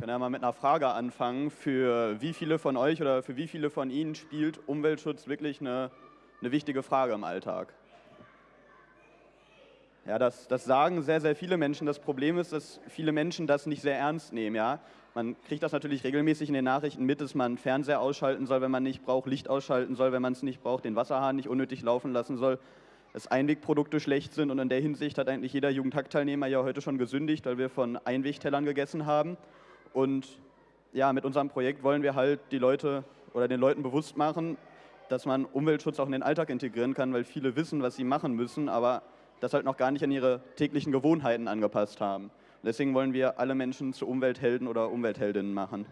können ja mal mit einer Frage anfangen. Für wie viele von euch oder für wie viele von Ihnen spielt Umweltschutz wirklich eine, eine wichtige Frage im Alltag? Ja, das, das sagen sehr, sehr viele Menschen. Das Problem ist, dass viele Menschen das nicht sehr ernst nehmen. Ja? Man kriegt das natürlich regelmäßig in den Nachrichten mit, dass man Fernseher ausschalten soll, wenn man nicht braucht, Licht ausschalten soll, wenn man es nicht braucht, den Wasserhahn nicht unnötig laufen lassen soll, dass Einwegprodukte schlecht sind. Und in der Hinsicht hat eigentlich jeder Jugendhackteilnehmer ja heute schon gesündigt, weil wir von Einwegtellern gegessen haben. Und ja, mit unserem Projekt wollen wir halt die Leute oder den Leuten bewusst machen, dass man Umweltschutz auch in den Alltag integrieren kann, weil viele wissen, was sie machen müssen, aber das halt noch gar nicht an ihre täglichen Gewohnheiten angepasst haben. Deswegen wollen wir alle Menschen zu Umwelthelden oder Umweltheldinnen machen.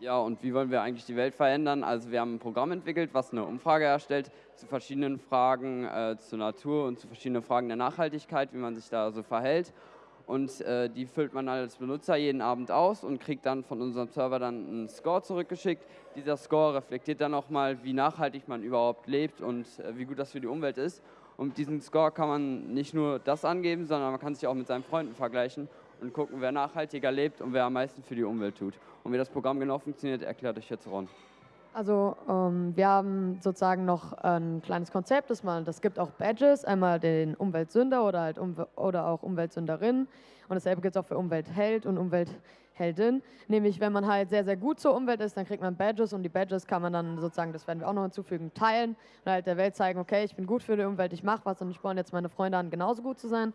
Ja, und wie wollen wir eigentlich die Welt verändern? Also wir haben ein Programm entwickelt, was eine Umfrage erstellt zu verschiedenen Fragen äh, zur Natur und zu verschiedenen Fragen der Nachhaltigkeit, wie man sich da so verhält und äh, die füllt man als Benutzer jeden Abend aus und kriegt dann von unserem Server dann einen Score zurückgeschickt. Dieser Score reflektiert dann nochmal, wie nachhaltig man überhaupt lebt und äh, wie gut das für die Umwelt ist. Und mit diesem Score kann man nicht nur das angeben, sondern man kann sich auch mit seinen Freunden vergleichen und gucken, wer nachhaltiger lebt und wer am meisten für die Umwelt tut. Und wie das Programm genau funktioniert, erklärt euch jetzt Ron. Also ähm, wir haben sozusagen noch ein kleines Konzept, das, man, das gibt auch Badges, einmal den Umweltsünder oder, halt Umw oder auch Umweltsünderin und dasselbe gibt es auch für Umweltheld und Umweltheldin. Nämlich wenn man halt sehr, sehr gut zur Umwelt ist, dann kriegt man Badges und die Badges kann man dann sozusagen, das werden wir auch noch hinzufügen, teilen und halt der Welt zeigen, okay, ich bin gut für die Umwelt, ich mache was und ich sporne jetzt meine Freunde an, genauso gut zu sein.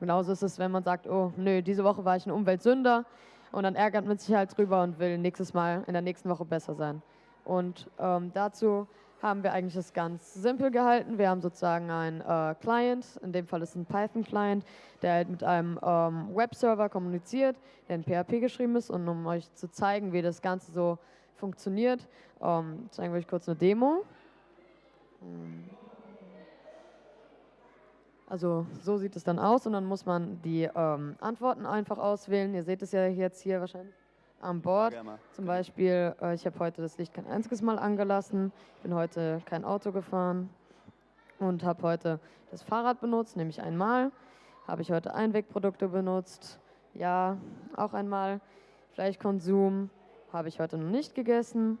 genauso ist es, wenn man sagt, oh nö, diese Woche war ich ein Umweltsünder und dann ärgert man sich halt drüber und will nächstes Mal in der nächsten Woche besser sein. Und ähm, dazu haben wir eigentlich das ganz simpel gehalten. Wir haben sozusagen einen äh, Client, in dem Fall ist es ein Python-Client, der halt mit einem ähm, Webserver kommuniziert, der in PHP geschrieben ist. Und um euch zu zeigen, wie das Ganze so funktioniert, ähm, zeigen wir euch kurz eine Demo. Also so sieht es dann aus und dann muss man die ähm, Antworten einfach auswählen. Ihr seht es ja jetzt hier wahrscheinlich an Bord. Zum Beispiel, äh, ich habe heute das Licht kein einziges Mal angelassen, bin heute kein Auto gefahren und habe heute das Fahrrad benutzt, nämlich einmal. Habe ich heute Einwegprodukte benutzt? Ja, auch einmal. Fleischkonsum habe ich heute noch nicht gegessen.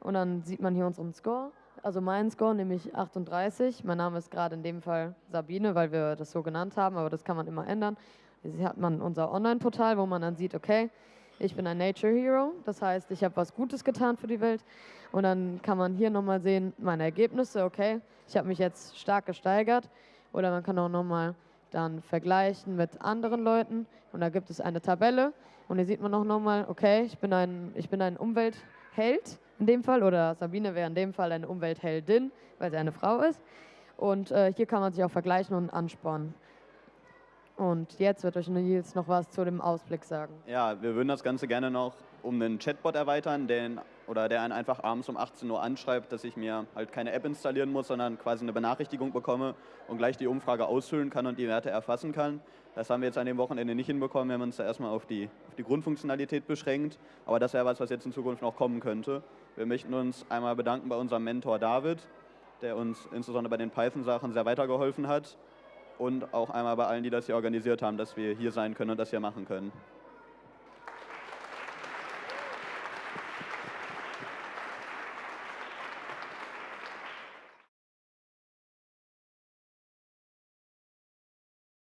Und dann sieht man hier unseren Score. Also meinen Score, nämlich 38. Mein Name ist gerade in dem Fall Sabine, weil wir das so genannt haben, aber das kann man immer ändern. Hier hat man unser Online-Portal, wo man dann sieht, okay, ich bin ein Nature Hero, das heißt, ich habe was Gutes getan für die Welt. Und dann kann man hier nochmal sehen, meine Ergebnisse, okay, ich habe mich jetzt stark gesteigert. Oder man kann auch nochmal dann vergleichen mit anderen Leuten. Und da gibt es eine Tabelle. Und hier sieht man auch nochmal, okay, ich bin, ein, ich bin ein Umweltheld in dem Fall. Oder Sabine wäre in dem Fall eine Umweltheldin, weil sie eine Frau ist. Und äh, hier kann man sich auch vergleichen und anspornen. Und jetzt wird euch Nils noch was zu dem Ausblick sagen. Ja, wir würden das Ganze gerne noch um einen Chatbot erweitern, den, oder der einen einfach abends um 18 Uhr anschreibt, dass ich mir halt keine App installieren muss, sondern quasi eine Benachrichtigung bekomme und gleich die Umfrage ausfüllen kann und die Werte erfassen kann. Das haben wir jetzt an dem Wochenende nicht hinbekommen, wir haben uns da erstmal auf die, auf die Grundfunktionalität beschränkt, aber das wäre was, was jetzt in Zukunft noch kommen könnte. Wir möchten uns einmal bedanken bei unserem Mentor David, der uns insbesondere bei den Python-Sachen sehr weitergeholfen hat und auch einmal bei allen, die das hier organisiert haben, dass wir hier sein können und das hier machen können.